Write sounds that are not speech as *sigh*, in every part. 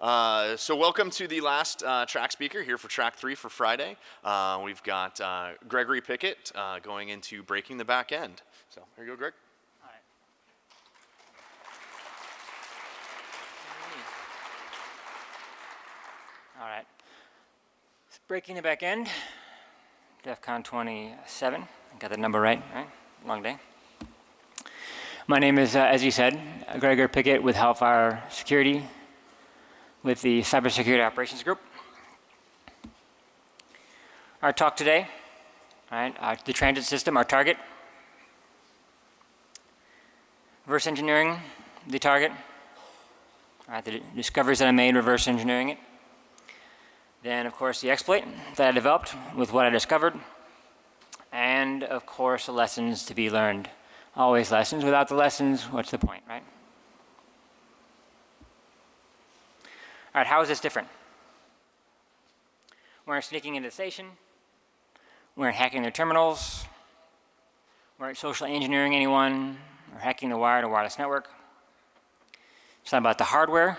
Uh, so welcome to the last uh, track speaker here for track three for Friday. Uh, we've got uh, Gregory Pickett uh, going into breaking the back end. So here you go, Greg. All right. So breaking the back end, DEF CON 27. I got the number right, right? Long day. My name is, uh, as you said, Gregor Pickett with Hellfire Security with the Cybersecurity Operations Group. Our talk today, right, uh, the transit system, our target. Reverse engineering, the target. All right, the discoveries that I made, reverse engineering it. Then, of course, the exploit that I developed with what I discovered. And, of course, the lessons to be learned. Always lessons. Without the lessons, what's the point, right? All right, how is this different? We're sneaking into the station. We're hacking their terminals. We're social engineering anyone. We're hacking the wired or wireless network. It's not about the hardware.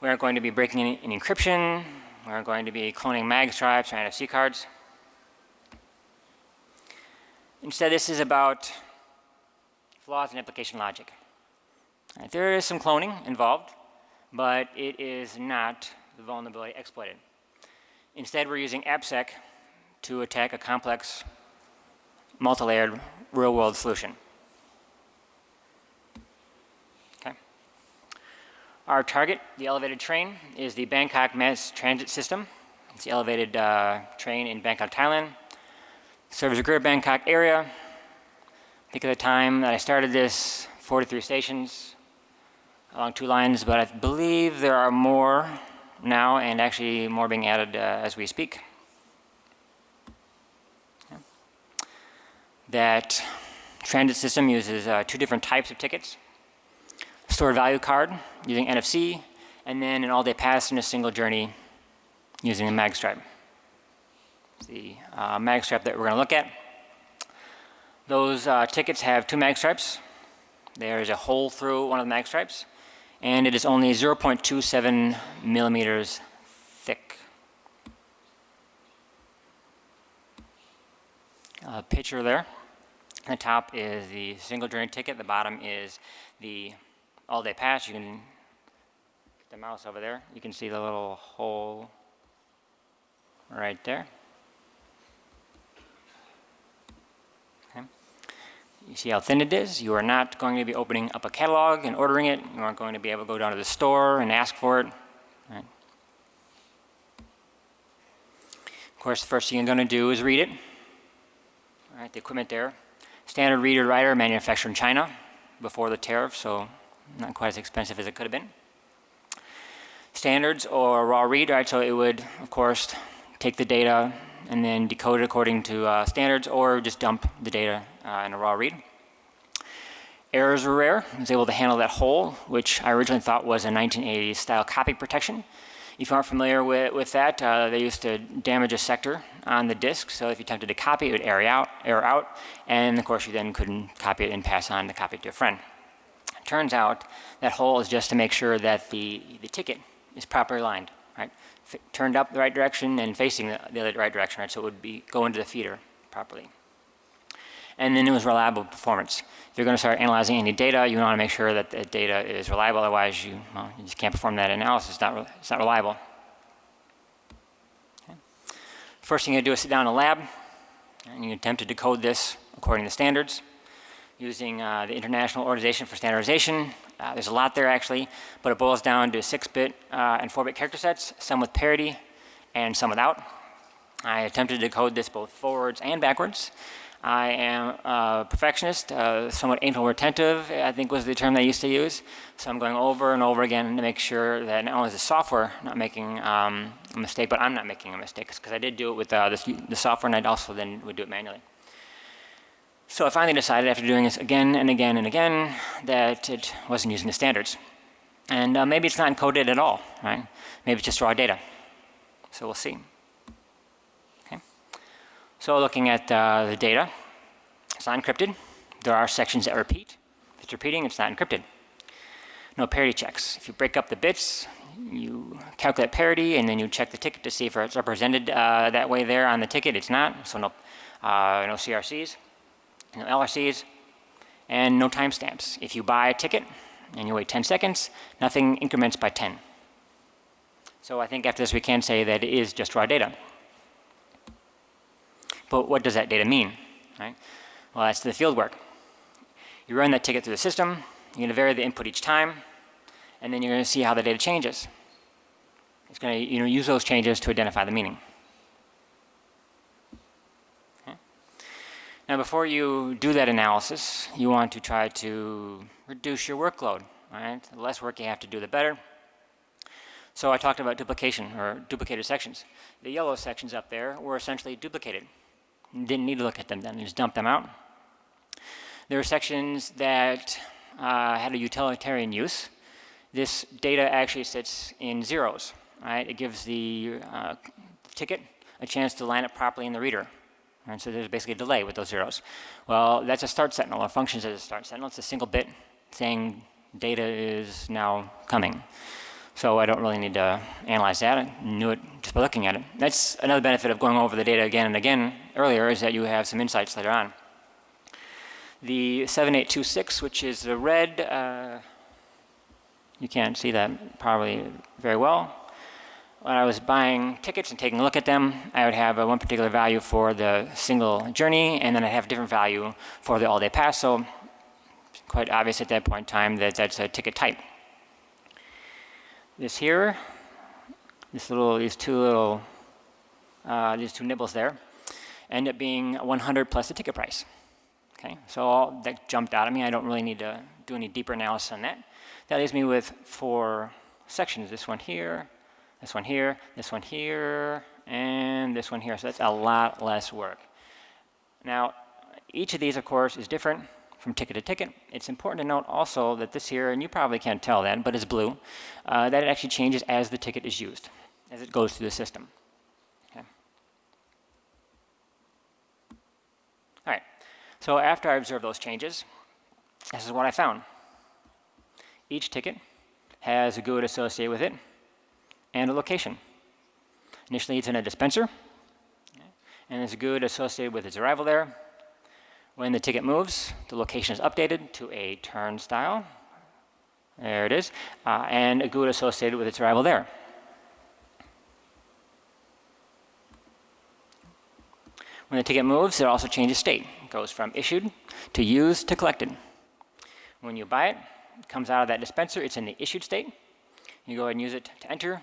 We aren't going to be breaking in, encryption. We aren't going to be cloning mag stripes or NFC cards. Instead, this is about flaws in application logic. Right, there is some cloning involved, but it is not the vulnerability exploited. Instead, we're using AppSec to attack a complex, multi-layered real-world solution. Okay. Our target, the elevated train, is the Bangkok Mass Transit System. It's the elevated uh, train in Bangkok, Thailand. Serves the Greater Bangkok area. Think of the time that I started this, 43 stations along two lines, but I believe there are more now and actually more being added uh, as we speak. That transit system uses uh, two different types of tickets stored value card using NFC, and then an all-day pass in a single journey using a magstripe. The uh, magstripe that we're going to look at. Those uh, tickets have two magstripes. There is a hole through one of the magstripes, and it is only 0.27 millimeters thick. A picture there. The top is the single journey ticket. The bottom is the all day pass, you can get the mouse over there. You can see the little hole right there. You see how thin it is? You are not going to be opening up a catalog and ordering it. You aren't going to be able to go down to the store and ask for it. Right. Of course, the first thing you're going to do is read it. All right, the equipment there. Standard reader writer manufactured in China before the tariff, so not quite as expensive as it could have been. Standards or raw read, right? So it would, of course, take the data and then decode it according to uh, standards or just dump the data uh, in a raw read. Errors were rare. I was able to handle that hole, which I originally thought was a 1980s style copy protection. If you aren't familiar with, with that, uh, they used to damage a sector on the disk. So if you attempted to copy it, would error out, error out. And of course, you then couldn't copy it and pass on the copy to a friend. It Turns out that hole is just to make sure that the, the ticket is properly aligned, right? F turned up the right direction and facing the, the right direction, right? So it would be go into the feeder properly. And then it was reliable performance. If you're going to start analyzing any data, you want to make sure that the data is reliable. Otherwise, you, well, you just can't perform that analysis. It's not, it's not reliable. Okay. First thing you do is sit down in a lab, and you attempt to decode this according to standards using uh, the International Organization for Standardization. Uh, there's a lot there actually, but it boils down to 6-bit uh, and 4-bit character sets, some with parity and some without. I attempted to decode this both forwards and backwards. I am a perfectionist, uh, somewhat anal retentive, I think was the term they used to use. So I'm going over and over again to make sure that not only is the software not making um, a mistake, but I'm not making a mistake. Because I did do it with uh, the software and I also then would do it manually. So I finally decided after doing this again and again and again that it wasn't using the standards. And uh, maybe it's not encoded at all, right? Maybe it's just raw data. So we'll see. So looking at uh, the data, it's not encrypted. There are sections that repeat. If it's repeating, it's not encrypted. no parity checks. If you break up the bits, you calculate parity and then you check the ticket to see if it's represented uh, that way there on the ticket. It's not, so no, uh, no CRCs, no LRCs, and no timestamps. If you buy a ticket and you wait 10 seconds, nothing increments by 10. So I think after this we can say that it is just raw data. But what does that data mean? Right? Well, that's the field work. You run that ticket through the system, you're going to vary the input each time, and then you're going to see how the data changes. It's going to you know, use those changes to identify the meaning. Now before you do that analysis, you want to try to reduce your workload. Right? The less work you have to do, the better. So I talked about duplication or duplicated sections. The yellow sections up there were essentially duplicated. Didn't need to look at them then, just dump them out. There are sections that uh, had a utilitarian use. This data actually sits in zeros, right? It gives the uh, ticket a chance to line up properly in the reader. And So there's basically a delay with those zeros. Well, that's a start sentinel, or functions as a start sentinel. It's a single bit saying data is now coming. So I don't really need to analyze that. I knew it just by looking at it. That's another benefit of going over the data again and again earlier is that you have some insights later on. The 7826, which is the red, uh, you can't see that probably very well. When I was buying tickets and taking a look at them, I would have a one particular value for the single journey, and then I'd have a different value for the all-day pass. So quite obvious at that point in time that that's a ticket type. This here, this little, these two little, uh, these two nibbles there, end up being 100 plus the ticket price. Okay, so that jumped out at me. I don't really need to do any deeper analysis on that. That leaves me with four sections. This one here, this one here, this one here, and this one here. So that's a lot less work. Now, each of these, of course, is different from ticket to ticket. It's important to note also that this here, and you probably can't tell that, but it's blue, uh, that it actually changes as the ticket is used, as it goes through the system. Okay. All right, so after I observed those changes, this is what I found. Each ticket has a GUID associated with it and a location. Initially, it's in a dispenser, and there's a GUID associated with its arrival there, when the ticket moves, the location is updated to a turnstile. There it is. Uh, and a GUID associated with its arrival there. When the ticket moves, it also changes state. Goes from issued to used to collected. When you buy it, it comes out of that dispenser. It's in the issued state. You go ahead and use it to enter.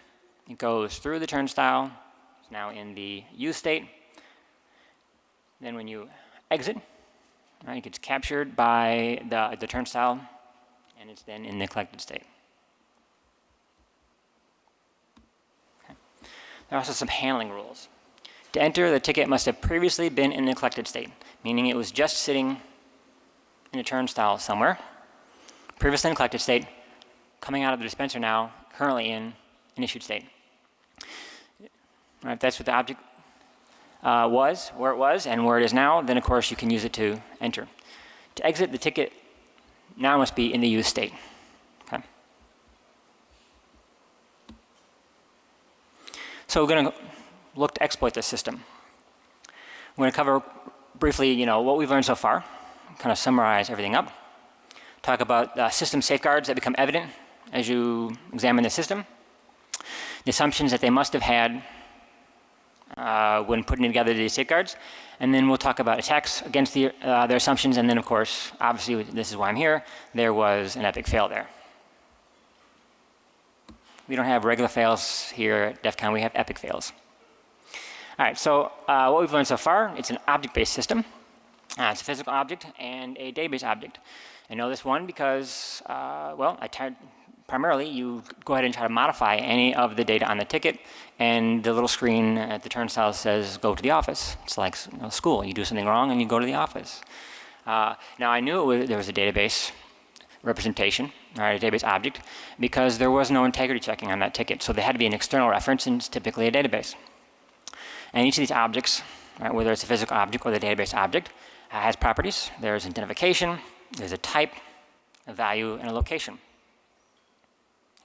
It goes through the turnstile. It's now in the used state. Then when you exit, Right? It gets captured by the, the turnstile, and it's then in the collected state. There are also some handling rules. To enter, the ticket must have previously been in the collected state, meaning it was just sitting in a turnstile somewhere, previously in collected state, coming out of the dispenser now, currently in an issued state. Right, that's what the object uh, was, where it was, and where it is now, then of course you can use it to enter. To exit, the ticket now must be in the used state. Okay. So we're going to look to exploit this system. We're going to cover briefly, you know, what we've learned so far, kind of summarize everything up, talk about uh, system safeguards that become evident as you examine the system, the assumptions that they must have had uh, when putting together these safeguards. And then we'll talk about attacks against the, uh, their assumptions. And then, of course, obviously, this is why I'm here. There was an epic fail there. We don't have regular fails here at DEF CON. We have epic fails. All right, so uh, what we've learned so far, it's an object-based system. Uh, it's a physical object and a database object. I know this one because, uh, well, primarily you go ahead and try to modify any of the data on the ticket and the little screen at the turnstile says go to the office. It's like you know, school. You do something wrong and you go to the office. Uh, now I knew was, there was a database representation, right, a database object, because there was no integrity checking on that ticket. So there had to be an external reference and it's typically a database. And each of these objects, right, whether it's a physical object or the database object, uh, has properties. There's identification, there's a type, a value, and a location.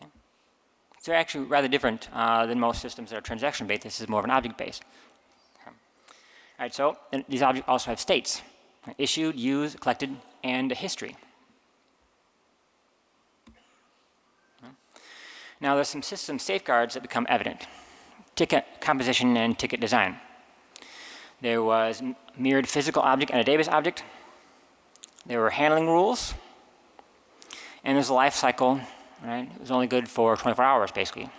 So they're actually rather different uh, than most systems that are transaction-based. This is more of an object-based. Okay. All right, so these objects also have states, issued, used, collected, and a history. Now there's some system safeguards that become evident. Ticket composition and ticket design. There was mirrored physical object and a database object. There were handling rules. And there's a life cycle, right? It was only good for 24 hours, basically.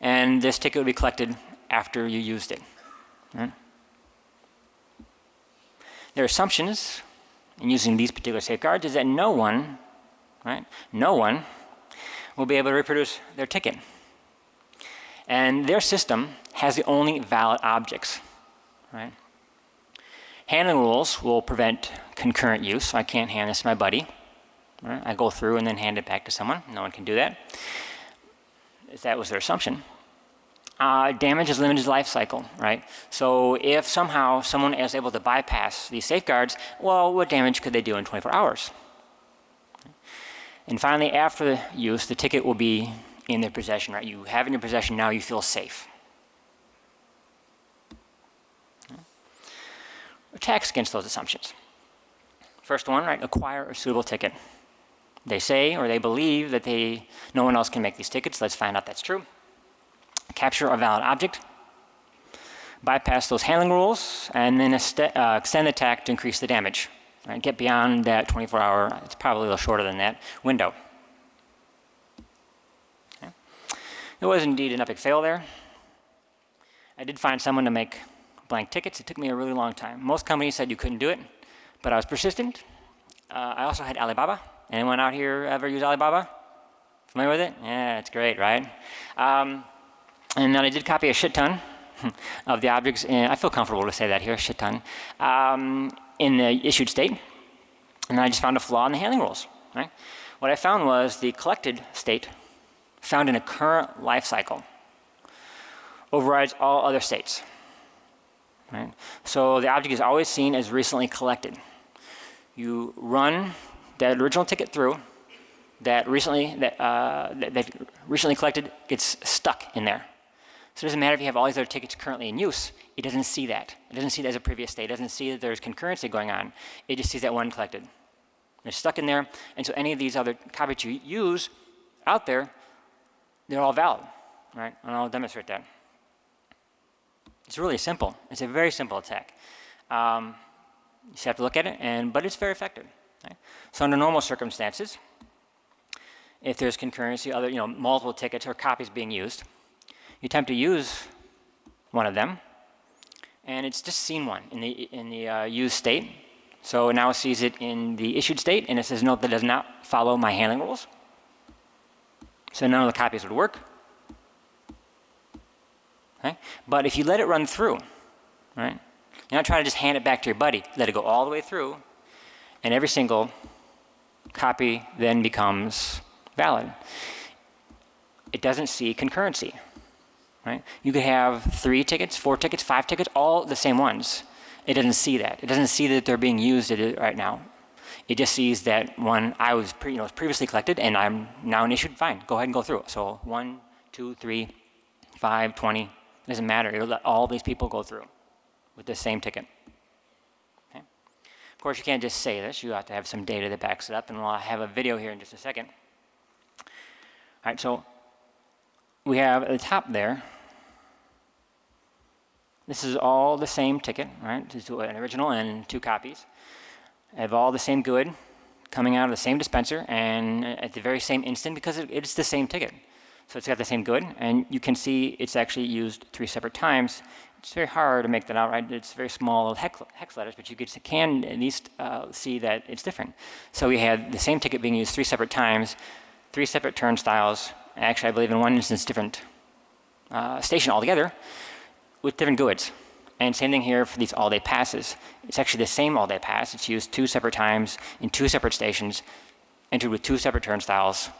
And this ticket would be collected after you used it. Right? Their assumptions in using these particular safeguards is that no one, right, no one will be able to reproduce their ticket. And their system has the only valid objects, right? Handling rules will prevent concurrent use, so I can't hand this to my buddy. Right? I go through and then hand it back to someone. No one can do that. That was their assumption. Uh, damage is limited life cycle, right? So if somehow someone is able to bypass these safeguards, well, what damage could they do in 24 hours? And finally, after the use, the ticket will be in their possession, right? You have in your possession, now you feel safe. Attacks against those assumptions. First one, right, acquire a suitable ticket. They say or they believe that they, no one else can make these tickets. Let's find out that's true. Capture a valid object. Bypass those handling rules and then uh, extend the attack to increase the damage. Right? Get beyond that 24 hour, it's probably a little shorter than that, window. Okay. There was indeed an epic fail there. I did find someone to make blank tickets. It took me a really long time. Most companies said you couldn't do it, but I was persistent. Uh, I also had Alibaba. Anyone out here ever use Alibaba? Familiar with it? Yeah, it's great, right? Um, and then I did copy a shit ton *laughs* of the objects. And I feel comfortable to say that here, shit ton, um, in the issued state. And then I just found a flaw in the handling rules. Right? What I found was the collected state found in a current life cycle overrides all other states. Right? So the object is always seen as recently collected. You run that original ticket through, that recently that, uh, that, that recently collected gets stuck in there. So it doesn't matter if you have all these other tickets currently in use, it doesn't see that. It doesn't see that as a previous state. It doesn't see that there's concurrency going on. It just sees that one collected. They're stuck in there, and so any of these other copies you use out there, they're all valid, right? And I'll demonstrate that. It's really simple. It's a very simple attack. Um, you just have to look at it, and but it's very effective. Right? So under normal circumstances, if there's concurrency, other you know multiple tickets or copies being used, you attempt to use one of them, and it's just seen one in the in the uh, used state. So it now sees it in the issued state, and it says no, that does not follow my handling rules. So none of the copies would work. Okay? But if you let it run through, right? You're not trying to just hand it back to your buddy. Let it go all the way through, and every single copy then becomes valid. It doesn't see concurrency. Right? You could have three tickets, four tickets, five tickets, all the same ones. It doesn't see that. It doesn't see that they're being used right now. It just sees that one I was, you know, previously collected and I'm now an issued. Fine, go ahead and go through. So one, two, three, five, twenty. It doesn't matter. It'll let all these people go through with the same ticket. Okay? Of course, you can't just say this. You have to have some data that backs it up, and we'll have a video here in just a second. All right, so we have at the top there, this is all the same ticket, right? This is an original and two copies. Have all the same good coming out of the same dispenser and at the very same instant because it, it's the same ticket. So it's got the same good, and you can see it's actually used three separate times. It's very hard to make that out, right? It's very small hex, hex letters, but you can at least uh, see that it's different. So we had the same ticket being used three separate times, three separate turnstiles, actually I believe in one instance different uh, station altogether with different GUIDs. And same thing here for these all-day passes. It's actually the same all-day pass. It's used two separate times in two separate stations, entered with two separate turnstiles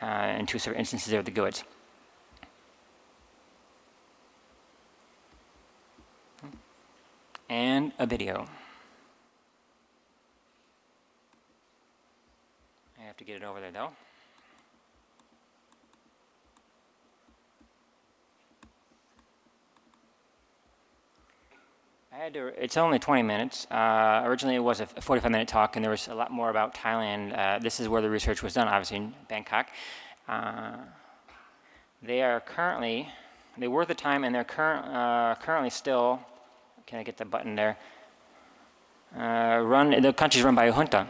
uh, and two separate instances of the goods. And a video. I have to get it over there though. Had to, it's only 20 minutes. Uh, originally, it was a 45 minute talk, and there was a lot more about Thailand. Uh, this is where the research was done, obviously, in Bangkok. Uh, they are currently, they were at the time, and they're current, uh, currently still, can I get the button there? Uh, run, the country's run by a junta,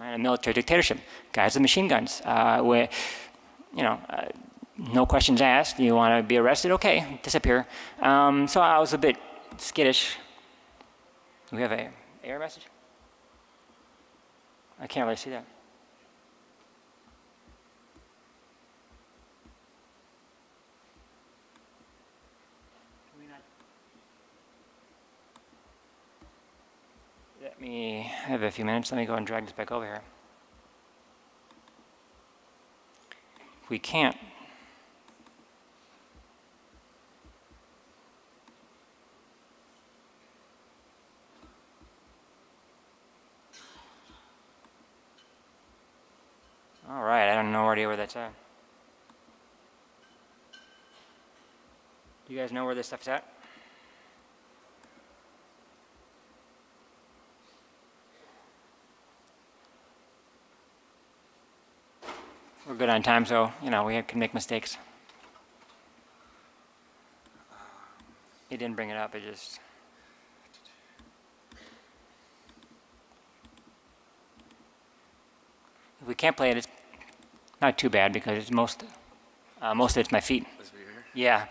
a military dictatorship. Guys with machine guns, uh, where, you know, no questions asked. You want to be arrested? Okay, disappear. Um, so I was a bit skittish. Do we have a error message? I can't really see that. Let me have a few minutes. Let me go and drag this back over here. If we can't All right, I have Do you guys know where this stuff's at? We're good on time, so, you know, we can make mistakes. He didn't bring it up, it just... If we can't play it, it's not too bad because it's most, uh, most of it's my feet. Yeah.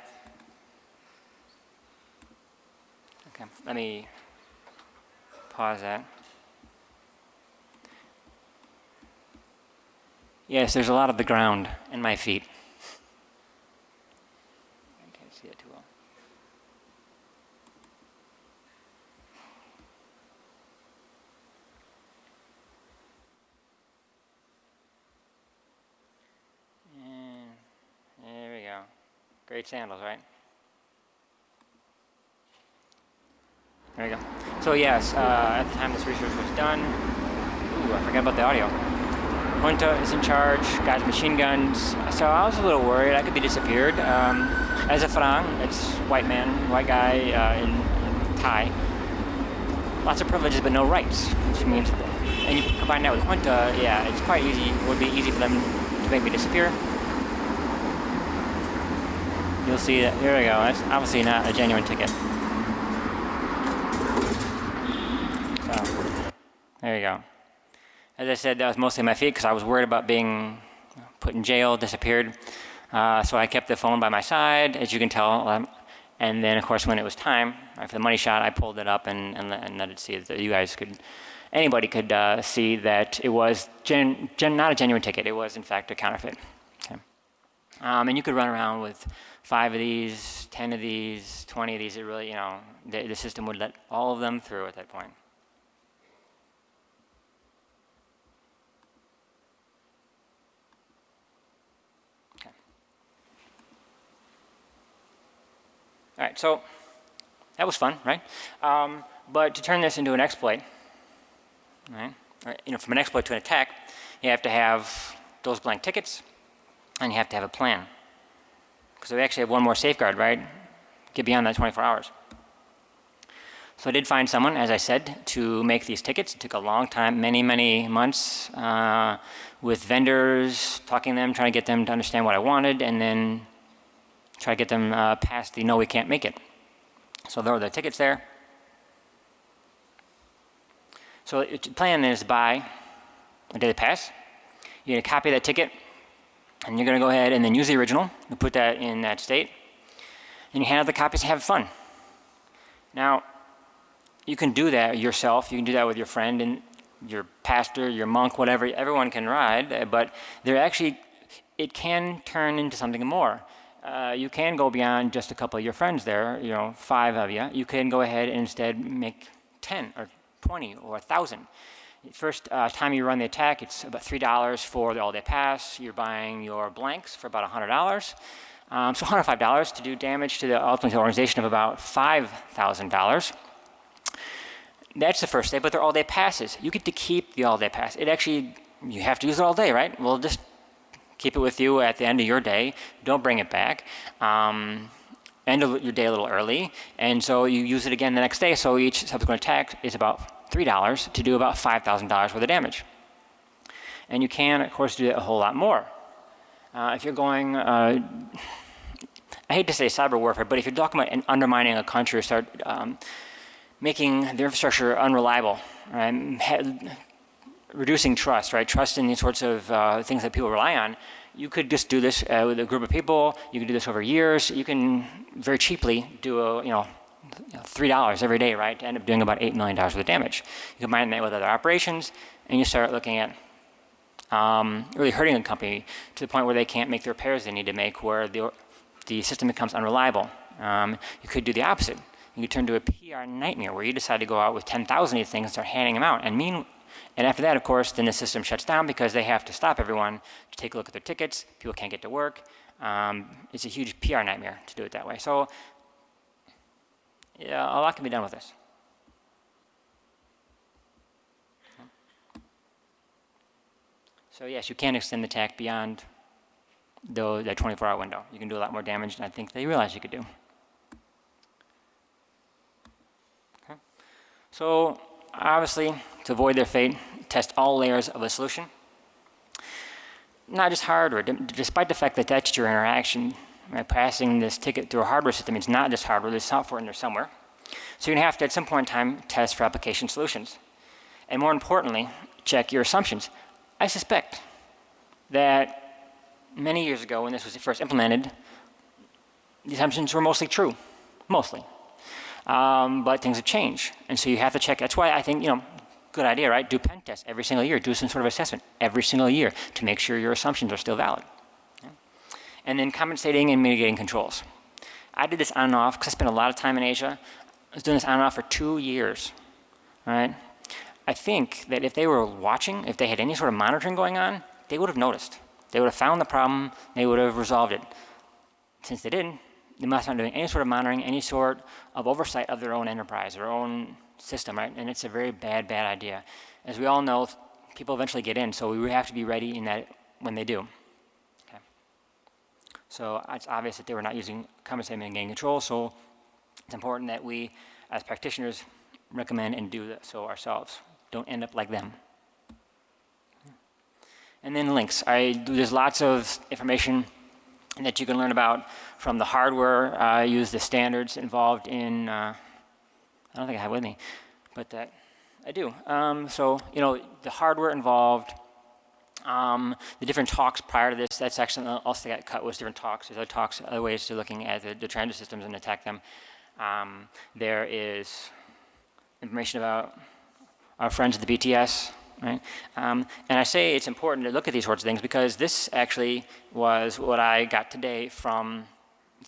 Okay, let me pause that. Yes, there's a lot of the ground in my feet. I can't see it too well. And there we go. Great sandals, right? There we go. So yes, uh, at the time this research was done, ooh, I forgot about the audio. Junta is in charge, guys machine guns. So I was a little worried I could be disappeared. Um, as a Farang, it's white man, white guy uh, in, in Thai. Lots of privileges but no rights, which means, and you combine that with Junta, yeah, it's quite easy, would be easy for them to make me disappear. You'll see that, here we go, that's obviously not a genuine ticket. So, there you go. As I said, that was mostly my feet because I was worried about being put in jail, disappeared. Uh, so I kept the phone by my side, as you can tell. Um, and then, of course, when it was time for the money shot, I pulled it up and, and, and let it see that you guys could, anybody could uh, see that it was gen, gen, not a genuine ticket. It was, in fact, a counterfeit. Okay. Um, and you could run around with five of these, 10 of these, 20 of these. It really, you know, the, the system would let all of them through at that point. Okay. All right, so that was fun, right? Um, but to turn this into an exploit, right? You know, from an exploit to an attack, you have to have those blank tickets, and you have to have a plan. Because we actually have one more safeguard, right? Get beyond that 24 hours. So I did find someone, as I said, to make these tickets. It took a long time, many, many months, uh, with vendors, talking to them, trying to get them to understand what I wanted, and then try to get them uh, past the no, we can't make it. So there are the tickets there. So the plan is buy a daily pass. You're going to copy that ticket, and you're going to go ahead and then use the original and put that in that state. And you hand out the copies and have fun. Now, you can do that yourself. You can do that with your friend and your pastor, your monk, whatever. Everyone can ride, but there actually, it can turn into something more uh, you can go beyond just a couple of your friends there, you know, five of you. You can go ahead and instead make 10 or 20 or 1,000. First uh, time you run the attack, it's about $3 for the all-day pass. You're buying your blanks for about $100. Um, so $105 to do damage to the ultimate organization of about $5,000. That's the first day, but they're all-day passes. You get to keep the all-day pass. It actually, you have to use it all day, right? Well, just keep it with you at the end of your day. Don't bring it back. Um, end your day a little early, and so you use it again the next day. So each subsequent attack is about three dollars to do about five thousand dollars worth of damage. And you can, of course, do it a whole lot more. Uh, if you're going, uh, I hate to say cyber warfare, but if you're talking about undermining a country or start um, making their infrastructure unreliable, right? reducing trust, right? Trust in these sorts of uh, things that people rely on. You could just do this uh, with a group of people. You can do this over years. You can very cheaply do a, you know, three dollars every day, right? To end up doing about eight million dollars worth of damage. You combine that with other operations, and you start looking at um, really hurting a company to the point where they can't make the repairs they need to make, where the the system becomes unreliable. Um, you could do the opposite. You could turn to a PR nightmare where you decide to go out with 10,000 of these things and start handing them out. And mean, and after that, of course, then the system shuts down because they have to stop everyone to take a look at their tickets. People can't get to work. Um, it's a huge PR nightmare to do it that way. So yeah, oh, a lot can be done with this. So yes, you can extend the attack beyond the, that 24-hour window. You can do a lot more damage than I think they realize you could do. Okay. So obviously, to avoid their fate, test all layers of a solution. Not just hardware, despite the fact that that's your interaction, right, passing this ticket through a hardware system, it's not just hardware, there's software in there somewhere. So you're gonna have to, at some point in time, test for application solutions. And more importantly, check your assumptions. I suspect that many years ago when this was first implemented, the assumptions were mostly true, mostly. Um, but things have changed. And so you have to check. That's why I think, you know, good idea, right? Do pen tests every single year. Do some sort of assessment every single year to make sure your assumptions are still valid. And then compensating and mitigating controls. I did this on and off because I spent a lot of time in Asia. I was doing this on and off for two years, right? I think that if they were watching, if they had any sort of monitoring going on, they would have noticed. They would have found the problem, they would have resolved it. Since they didn't, they must not be doing any sort of monitoring, any sort of oversight of their own enterprise, their own system, right? And it's a very bad, bad idea. As we all know, people eventually get in, so we have to be ready in that when they do. So it's obvious that they were not using compensating and gain control, so it's important that we, as practitioners, recommend and do so ourselves. Don't end up like them. And then links. I, do, there's lots of information that you can learn about from the hardware. I use the standards involved in, uh, I don't think I have with me, but that I do. Um, so, you know, the hardware involved, um, the different talks prior to this, that section also got cut was different talks. There's other talks, other ways to looking at the, the transit systems and attack them. Um, there is information about our friends at the BTS, right? Um, and I say it's important to look at these sorts of things because this actually was what I got today from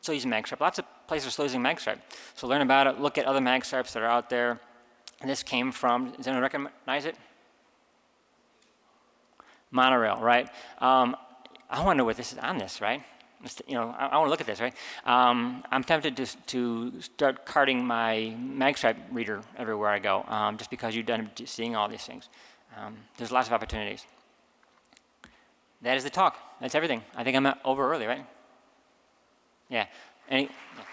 still using MagStripe. Lots of places are still using MagStripe. So learn about it, look at other MagStripes that are out there. And this came from, does anyone recognize it? Monorail, right? Um, I want to know what this is on this, right? You know, I, I want to look at this, right? Um, I'm tempted to, to start carting my MagStripe reader everywhere I go, um, just because you've done seeing all these things. Um, there's lots of opportunities. That is the talk. That's everything. I think I'm over early, right? Yeah. Any? Yeah.